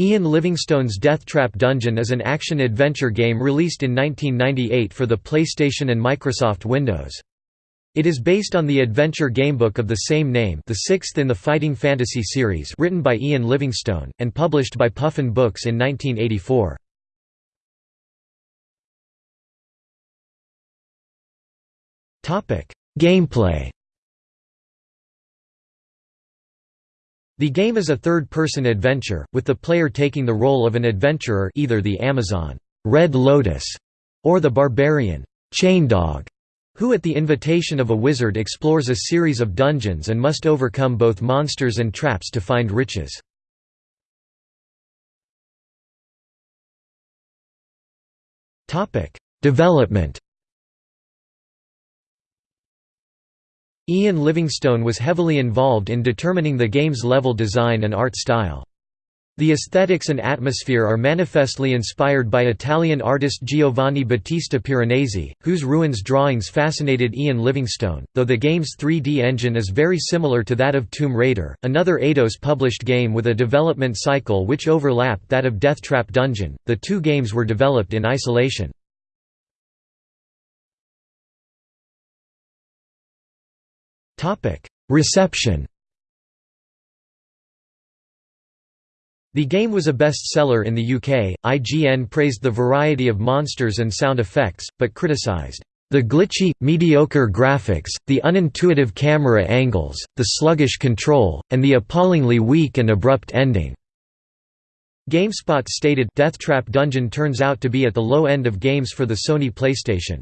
Ian Livingstone's Deathtrap Dungeon is an action-adventure game released in 1998 for the PlayStation and Microsoft Windows. It is based on the adventure gamebook of the same name the sixth in the Fighting Fantasy series written by Ian Livingstone, and published by Puffin Books in 1984. Gameplay The game is a third-person adventure, with the player taking the role of an adventurer either the Amazon Red Lotus or the barbarian Chaindog, who at the invitation of a wizard explores a series of dungeons and must overcome both monsters and traps to find riches. Development Ian Livingstone was heavily involved in determining the game's level design and art style. The aesthetics and atmosphere are manifestly inspired by Italian artist Giovanni Battista Piranesi, whose ruins drawings fascinated Ian Livingstone, though the game's 3D engine is very similar to that of Tomb Raider, another Eidos-published game with a development cycle which overlapped that of Deathtrap Dungeon. The two games were developed in isolation. Reception The game was a bestseller in the UK. IGN praised the variety of monsters and sound effects, but criticised the glitchy, mediocre graphics, the unintuitive camera angles, the sluggish control, and the appallingly weak and abrupt ending. GameSpot stated Deathtrap Dungeon turns out to be at the low end of games for the Sony PlayStation.